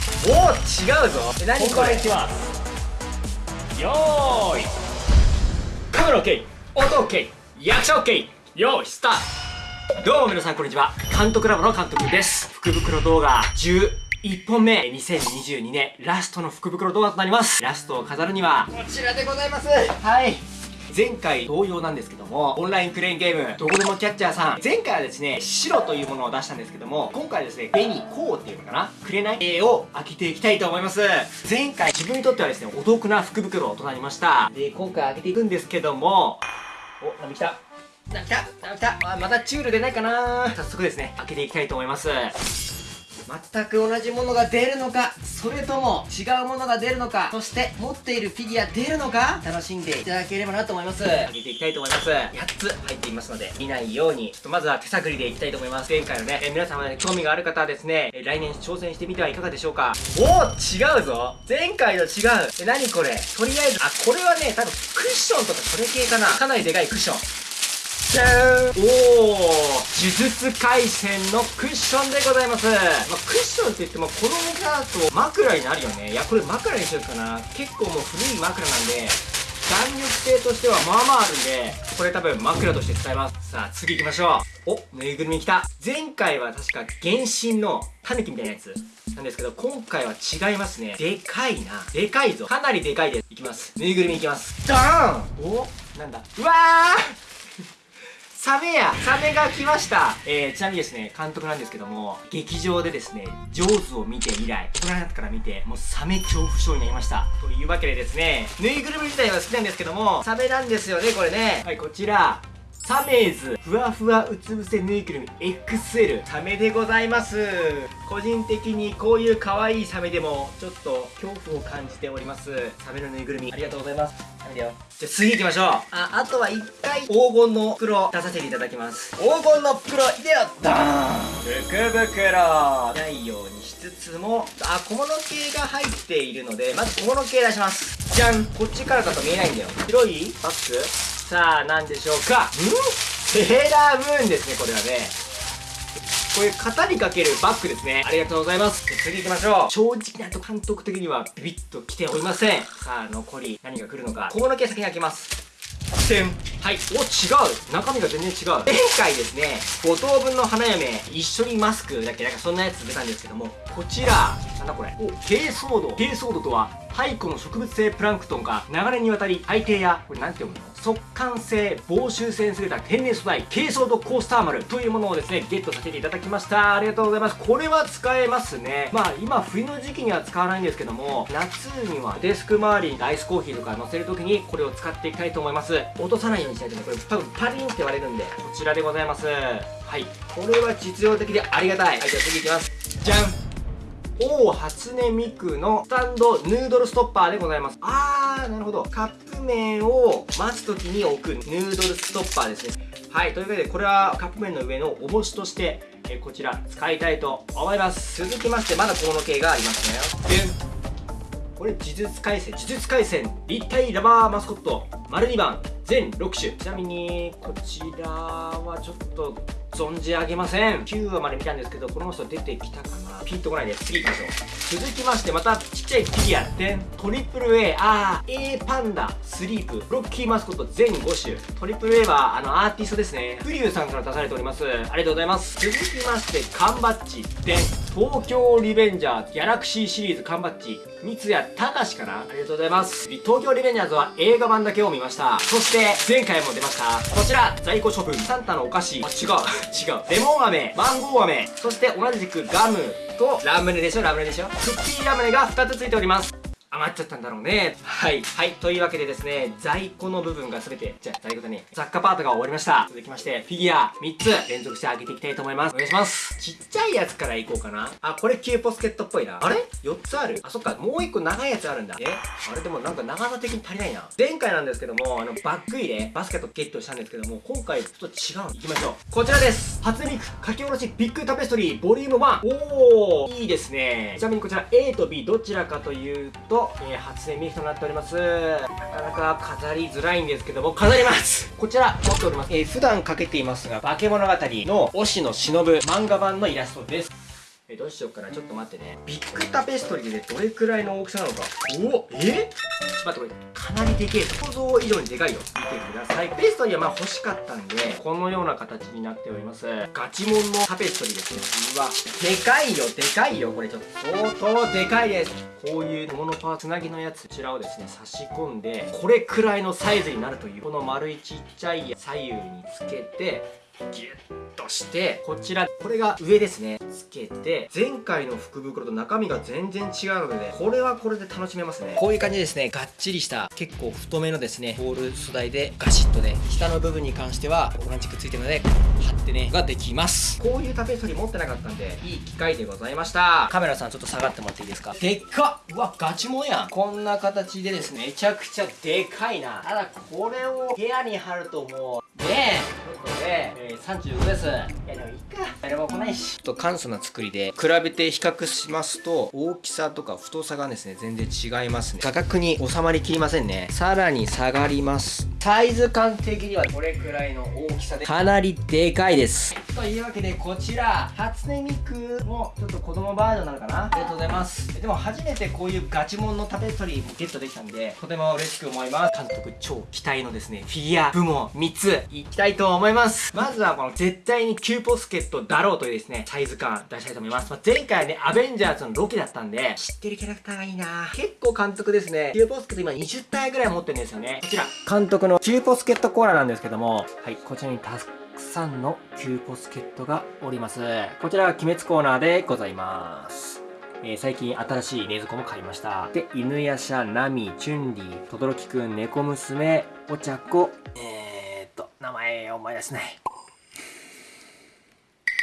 違うぞ。え何これ？いきます。よーい。カメラ OK 音 OK 役者 OK よーいスタート。どうも皆さんこんにちは。監督ラボの監督です。福袋動画11本目2022年ラストの福袋動画となります。ラストを飾るにはこちらでございます。はい前回同様なんですけども、オンラインクレーンゲーム、どこでもキャッチャーさん、前回はですね、白というものを出したんですけども、今回はですね、紅、こうっていうのかな？くれない絵を開けていきたいと思います。前回、自分にとってはですね、お得な福袋となりました。で、今回開けていくんですけども、お、何来た何来た何来たあ、またチュール出ないかな早速ですね、開けていきたいと思います。全く同じものが出るのかそれとも違うものが出るのかそして持っているフィギュア出るのか楽しんでいただければなと思います。開けていきたいと思います。8つ入っていますので見ないように。ちょっとまずは手探りでいきたいと思います。前回のね、え皆様ね興味がある方はですね、え来年挑戦してみてはいかがでしょうか。おお違うぞ。前回と違う。え何これ？とりあえずあこれはね多分クッションとかそれ系かな。かなりでかいクッション。じゃんおお呪術廻戦のクッションでございます、まあ、クッションって言ってもこの重さだと枕になるよね。いやこれ枕にしようかな。結構もう古い枕なんで弾力性としてはまあまああるんでこれ多分枕として使います。さあ次行きましょう。おぬいぐるみ来た。前回は確か原神のタヌキみたいなやつ。なんですけど今回は違いますね。でかいな。でかいぞ。かなりでかいです。いきます。ぬいぐるみいきます。ダーン。おなんだ。うわーサメやサメが来ました。えー、ちなみにですね、監督なんですけども、劇場でですね、ジョーズを見て以来、大人になってから見て、もうサメ恐怖症になりました。というわけでですね、ぬいぐるみ自体は好きなんですけども、サメなんですよね、これね。はい、こちら、サメーズ。ふわふわうつ伏せぬいぐるみ。XL サメでございます。個人的にこういう可愛いサメでもちょっと恐怖を感じております。サメのぬいぐるみ。ありがとうございます。サメだよ。じゃあ次行きましょう。ああとは一回。黄金の袋出させていただきます。黄金の袋いでよドー。ン福袋。ないようにしつつもあ小物系が入っているのでまず小物系出します。じゃん。こっちからだと見えないんだよ。広い？バッグさあ、何でしょうか。ん？セーラームーンですね、これはね。こういう型にかけるバッグですね。ありがとうございます。次行きましょう。正直なと監督的にはビビッと来ておりません。さあ、残り何が来るのか。小物系先に開けます。てんはいお違う中身が全然違う前回ですね5等分の花嫁一緒にマスクだっけ？なんかそんなやつ出たんですけどもこちらなんだこれ。お珪藻土。珪藻土とは太古の植物性プランクトンが長年にわたり海底やこれなんて読むの？速乾性防臭性に優れた天然素材珪藻土コースターマルというものをですねゲットさせていただきました。ありがとうございます。これは使えますね。まあ今冬の時期には使わないんですけども夏にはデスク周りにアイスコーヒーとか乗せるときにこれを使っていきたいと思います。落とさないようにしないとねこれ多分パリンって割れるんでこちらでございます。はい。これは実用的でありがたい。はいじゃあ次いきます。じゃん王初音ミクのスタンドヌードルストッパーでございます。あーなるほど。カップ麺を待つ時に置くヌードルストッパーですね。はいというわけでこれはカップ麺の上の重しとしてえこちら使いたいと思います。続きましてまだ小物系がありますね。これ呪術廻戦。呪術廻戦。立体ラバーマスコット。丸2番。全6種。ちなみにこちらはちょっと存じ上げません。9話まで見たんですけどこの人出てきたかな。ピンとこないです。次行きましょう。続きましてまたちっちゃいフィギュア。でトリプル A ああ A パンダ。スリープ。ロッキーマスコット全5種。トリプル A はあのアーティストですね。フリューさんから出されております。ありがとうございます。続きまして缶バッジ。で東京リベンジャーズギャラクシーシリーズ缶バッジ三谷隆かな？ありがとうございます。東京リベンジャーズは映画版だけを見ました。そして前回も出ました。こちら在庫処分サンタのお菓子。あ違う。違う。レモン飴。マンゴー飴。そして同じくガムとラムネでしょ？ラムネでしょ？クッキーラムネが2つついております。余っちゃったんだろうね。はい。はい。というわけでですね、在庫の部分がすべて、じゃあ、在庫だね、雑貨パートが終わりました。続きまして、フィギュア3つ連続してあげていきたいと思います。お願いします。ちっちゃいやつからいこうかな。あ、これキューポスケットっぽいな。あれ ?4 つある。あ、そっか、もう1個長いやつあるんだ。え？あれでもなんか長さ的に足りないな。前回なんですけども、あの、バッグ入れ、バスケットゲットしたんですけども、今回ちょっと違う。いきましょう。こちらです。初音ミク書き下ろしビッグタペストリーボリューム1。おー、いいですね。ちなみにこちら A と B どちらかというと、えー、初音ミクとなっております。なかなか飾りづらいんですけども飾ります こちら持っております、えー、普段かけていますが化け物語の推しの忍。漫画版のイラストです。えどうしようかな。ちょっと待ってね。ビッグタペストリーでねどれくらいの大きさなのか。おえ？待ってこれかなりでけえ想像以上にでかいよ。見てください。ペストリーはまあ欲しかったんでこのような形になっております。ガチモンのタペストリーですね。うわでかいよでかいよこれちょっと。相当でかいです。こういうモノパーつなぎのやつ。こちらをですね差し込んでこれくらいのサイズになるという。この丸いちっちゃい左右につけてギュッとしてこちらこれが上ですね。つけて前回の福袋と中身が全然違うので、ね、これはこれで楽しめますね。こういう感じですね。がっちりした結構太めのですねボール素材でガシッとで下の部分に関してはオランチックついてるので貼ってねができます。こういうタペストリー持ってなかったんでいい機会でございました。カメラさんちょっと下がってもらっていいですか？でっかうわガチモンやん。こんな形でですねめちゃくちゃでかいな。ただこれを部屋に貼るともうねえちょっとね、えー、35です。いやでもいいか。誰も来ないし。ちょっと簡素な作りで比べて比較しますと大きさとか太さがですね全然違いますね。価格に収まりきりませんね。さらに下がります。サイズ感的にはこれくらいの大きさでかなりでかいですというわけでこちら初音ミクもちょっと子供バージョンなのかな？ありがとうございます。でも初めてこういうガチモンのタペストリーもゲットできたんでとても嬉しく思います。監督超期待のですねフィギュア部門3ついきたいと思います。まずはこの絶対にキューポスケットだろうというですねサイズ感出したいと思います、まあ、前回ねアベンジャーズのロケだったんで知ってるキャラクターがいいな。結構監督ですねキューポスケット今20体ぐらい持ってるんですよね。こちら。監督のキューポスケットコーラなんですけどもはいこちらにたくさんのキューポスケットがおりますこちらは鬼滅コーナーでございますえー、最近新しい冷蔵庫も買いました。で、犬夜叉、ナミ、チュンリー、トドロキくん、猫娘、お茶子、えー、っと、名前思い出せない。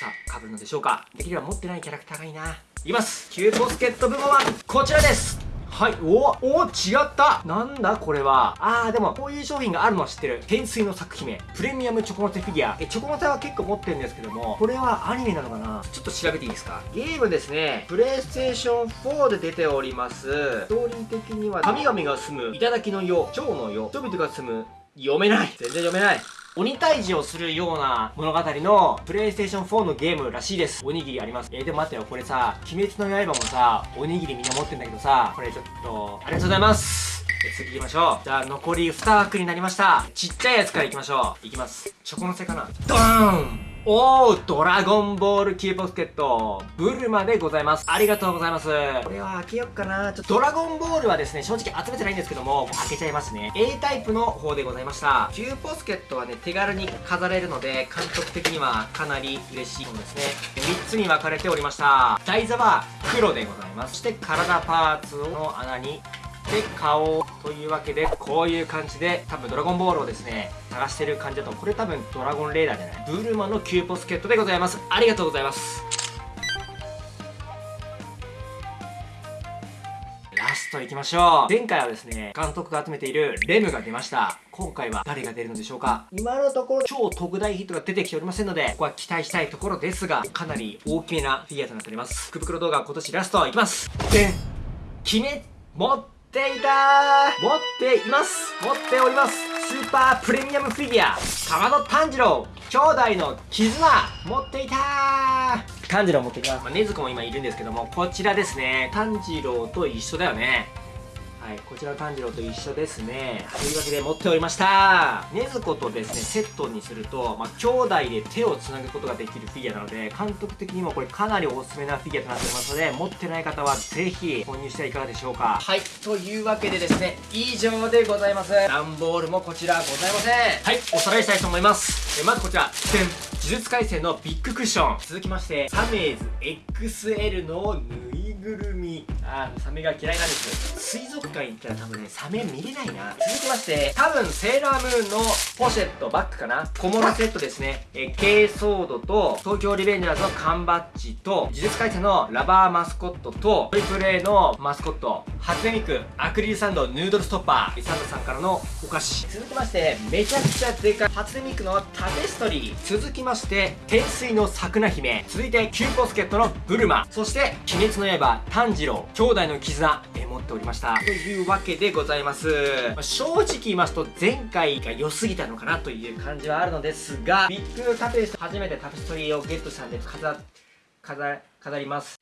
さあ、被るのでしょうかできれば持ってないキャラクターがいいな。いきますキューポスケット部門はこちらですはい。おお違ったなんだこれは。あー、でも、こういう商品があるのは知ってる。天水の作姫。プレミアムチョコモテフィギュア。え、チョコモテは結構持ってるんですけども、これはアニメなのかな？ちょっと調べていいですか？ゲームですね。プレイステーション4で出ております。ストーリー的には、神々が住む、頂の世、蝶の世、人々が住む、読めない全然読めない鬼退治をするような物語のプレイステーション4のゲームらしいです。おにぎりあります。えー、でも待ってよ、これさ、鬼滅の刃もさ、おにぎりみんな持ってんだけどさ、これちょっと、ありがとうございます。次行きましょう。じゃあ残り2枠になりました。ちっちゃいやつから行きましょう。行きます。チョコのせかな。ドーンおードラゴンボールキーポスケットブルマでございます。ありがとうございます。これは開けよっかな。ちょっと。ドラゴンボールはですね正直集めてないんですけども開けちゃいますね。A タイプの方でございました。キューポスケットはね手軽に飾れるので監督的にはかなり嬉しいものですね。3つに分かれておりました。台座は黒でございます。そして体パーツの穴にで顔というわけでこういう感じで多分ドラゴンボールをですね探してる感じだとこれ多分ドラゴンレーダーじゃない？ブルマのキューポスケットでございます。ありがとうございます。ラストいきましょう。前回はですね監督が集めているレムが出ました。今回は誰が出るのでしょうか？今のところ超特大ヒットが出てきておりませんのでここは期待したいところですがかなり大きめなフィギュアとなっております。福袋動画今年ラストいきます。でん決め持ってっていた持っています。持っております。スーパープレミアムフィギュア川野炭治郎兄弟の絆持っていた炭治郎持っていきます、まあ、禰豆子も今いるんですけどもこちらですね。炭治郎と一緒だよねはい、こちらの炭治郎と一緒ですね。というわけで持っておりました。禰豆子とですね、セットにすると、まあ、兄弟で手をつなぐことができるフィギュアなので、監督的にもこれかなりおすすめなフィギュアとなっておりますので、持ってない方はぜひ購入してはいかがでしょうか。はい、というわけでですね、以上でございます。段ボールもこちらございません。はい、おさらいしたいと思います。えまずこちら、呪術廻戦のビッグクッション。続きまして、サメーズ XL のぬいぐるみ。にあサメが嫌いなんです。水族館行ったら多分ねサメ見れないな。続きまして多分セーラームーンのポシェットバッグかな。小物セットですね。えケーソードと東京リベンジャーズの缶バッジと呪術廻戦のラバーマスコットとトリプル A のマスコット。初音ミクアクリルサンドヌードルストッパー。サンドさんからのお菓子。続きましてめちゃくちゃでかい初音ミクのタペストリー。続きまして天水の桜姫。続いてキューポスケットのブルマ。そして鬼滅の刃炭治郎兄弟の絆、え持っておりました。というわけでございます。まあ、正直言いますと、前回が良すぎたのかなという感じはあるのですが、ビッグタペスト、初めてタペストリーをゲットしたんで、飾飾飾ります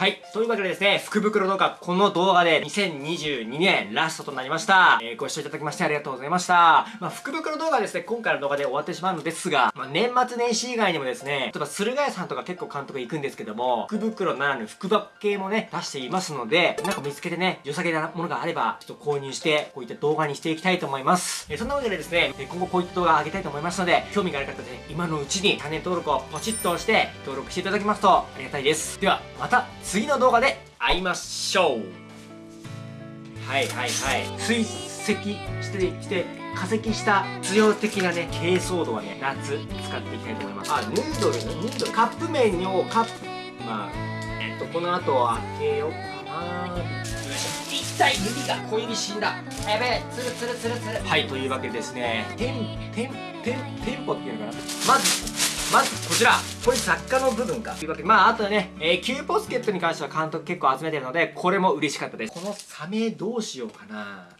はい。というわけでですね、福袋動画、この動画で2022年ラストとなりました。えー、ご視聴いただきましてありがとうございました。まあ、福袋動画ですね、今回の動画で終わってしまうのですが、まあ、年末年始以外にもですね、例えば駿河屋さんとか結構監督行くんですけども、福袋ならぬ福箱系もね、出していますので、なんか見つけてね、良さげなものがあれば、ちょっと購入して、こういった動画にしていきたいと思います。えー、そんなわけでですね、今後こういった動画を上げたいと思いますので、興味がある方で、ね、今のうちにチャンネル登録をポチッと押して、登録していただきますとありがたいです。では、また次の動画で会いましょう。はいはいはい。追跡してきて化石した強的なね珪藻土はね夏使っていきたいと思います。あヌードル？ねヌードル？カップ麺をカップ。まあえっとこの後開けようかな。よいしょ一体指が小指死んだ。やべえつるつるつるつる。はい。というわけでですね。店店店店舗っていうのかな？まずまずこちらこれ作家の部分か。というわけでまああとね、えー、キューポスケットに関しては監督結構集めてるのでこれも嬉しかったです。このサメどうしようかな。